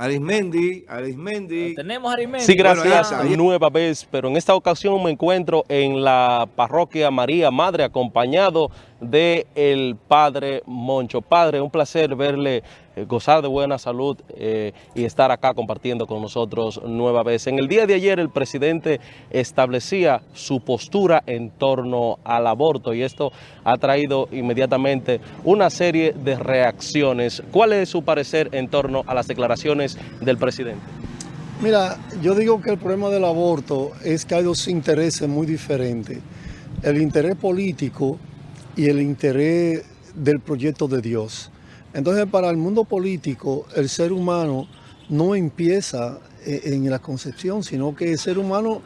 Arismendi, Arismendi. Tenemos Arismendi. Sí, gracias. Nueva vez, pero en esta ocasión me encuentro en la parroquia María Madre acompañado de el Padre Moncho. Padre, un placer verle eh, gozar de buena salud eh, y estar acá compartiendo con nosotros nueva vez. En el día de ayer el presidente establecía su postura en torno al aborto y esto ha traído inmediatamente una serie de reacciones. ¿Cuál es su parecer en torno a las declaraciones del presidente? Mira, yo digo que el problema del aborto es que hay dos intereses muy diferentes. El interés político y el interés del proyecto de Dios. Entonces, para el mundo político, el ser humano no empieza eh, en la concepción, sino que el ser humano,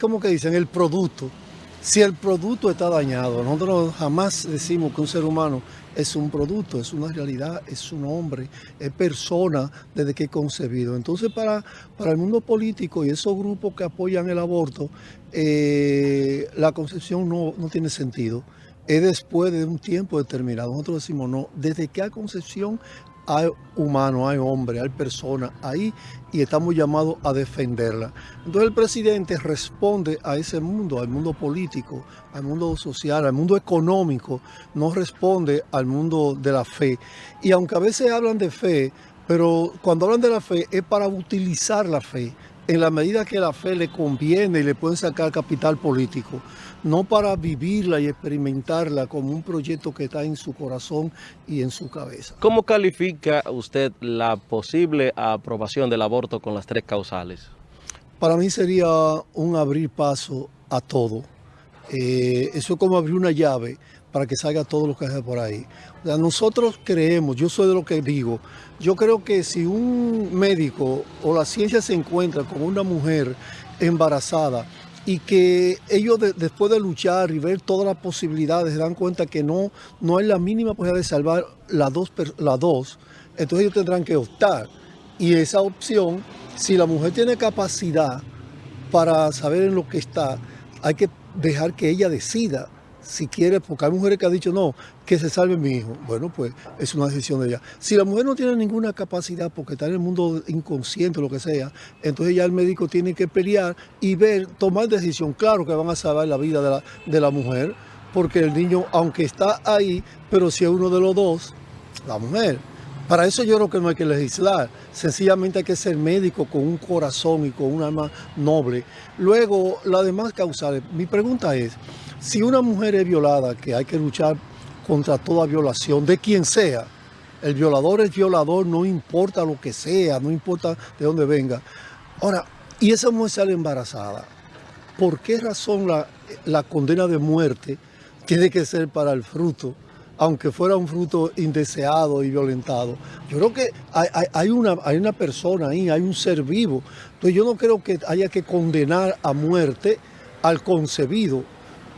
¿cómo que dicen? El producto. Si el producto está dañado, nosotros jamás decimos que un ser humano es un producto, es una realidad, es un hombre, es persona desde que es concebido. Entonces para, para el mundo político y esos grupos que apoyan el aborto, eh, la concepción no, no tiene sentido es después de un tiempo determinado. Nosotros decimos, no, desde que hay concepción hay humano, hay hombre, hay persona ahí y estamos llamados a defenderla. Entonces el presidente responde a ese mundo, al mundo político, al mundo social, al mundo económico, no responde al mundo de la fe. Y aunque a veces hablan de fe, pero cuando hablan de la fe es para utilizar la fe en la medida que la fe le conviene y le pueden sacar capital político, no para vivirla y experimentarla como un proyecto que está en su corazón y en su cabeza. ¿Cómo califica usted la posible aprobación del aborto con las tres causales? Para mí sería un abrir paso a todo. Eh, eso es como abrir una llave para que salga todo lo que hay por ahí. nosotros creemos, yo soy de lo que digo, yo creo que si un médico o la ciencia se encuentra con una mujer embarazada y que ellos después de luchar y ver todas las posibilidades se dan cuenta que no, no hay la mínima posibilidad de salvar las dos, las dos, entonces ellos tendrán que optar. Y esa opción, si la mujer tiene capacidad para saber en lo que está, hay que dejar que ella decida si quiere, porque hay mujeres que han dicho, no, que se salve mi hijo. Bueno, pues es una decisión de ella. Si la mujer no tiene ninguna capacidad porque está en el mundo inconsciente lo que sea, entonces ya el médico tiene que pelear y ver, tomar decisión. Claro que van a salvar la vida de la, de la mujer, porque el niño, aunque está ahí, pero si es uno de los dos, la mujer. Para eso yo creo que no hay que legislar, sencillamente hay que ser médico con un corazón y con un alma noble. Luego, las demás causales, mi pregunta es, si una mujer es violada, que hay que luchar contra toda violación, de quien sea, el violador es violador, no importa lo que sea, no importa de dónde venga. Ahora, y esa mujer sale embarazada, ¿por qué razón la, condena de muerte tiene que ser para el fruto? aunque fuera un fruto indeseado y violentado. Yo creo que hay, una, hay una persona ahí, hay un ser vivo. Entonces yo no creo que haya que condenar a muerte al concebido.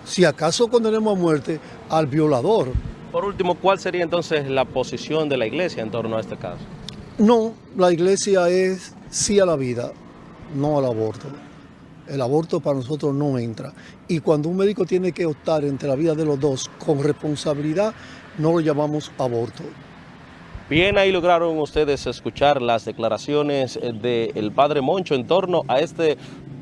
Si acaso condenemos a muerte al violador. Por último, ¿cuál sería entonces la posición de la iglesia en torno a este caso? No, la iglesia es sí a la vida, no al aborto. El aborto para nosotros no entra. Y cuando un médico tiene que optar entre la vida de los dos con responsabilidad, no lo llamamos aborto. Bien, ahí lograron ustedes escuchar las declaraciones del padre Moncho en torno a este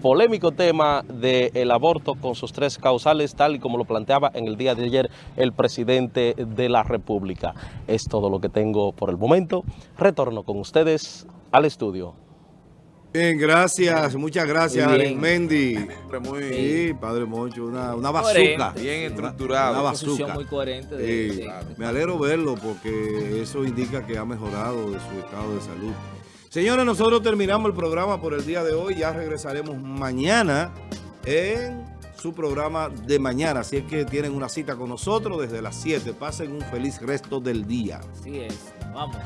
polémico tema del aborto con sus tres causales, tal y como lo planteaba en el día de ayer el presidente de la República. Es todo lo que tengo por el momento. Retorno con ustedes al estudio. Bien, gracias, muchas gracias, Mendy. Muy, sí, Padre Moncho, una, una bazuca. Bien estructurado. Una, bazuca. muy coherente. me alegro verlo porque eso indica que ha mejorado de su estado de salud. Señores, nosotros terminamos el programa por el día de hoy. Ya regresaremos mañana en su programa de mañana. Así es que tienen una cita con nosotros desde las 7. Pasen un feliz resto del día. Así es. Vamos.